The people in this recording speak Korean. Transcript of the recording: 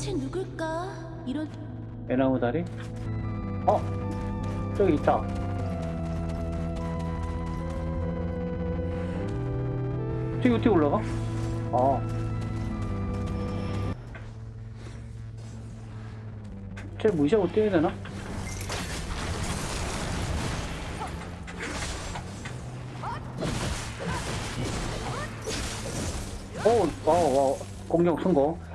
채 누굴까? 이런 애나무 다리? 어? 저기 있다. 저기 어떻게 올라가? 아. 쟤 무시하고 뛰어야 되나? 오, 와, 와, 공격 성공.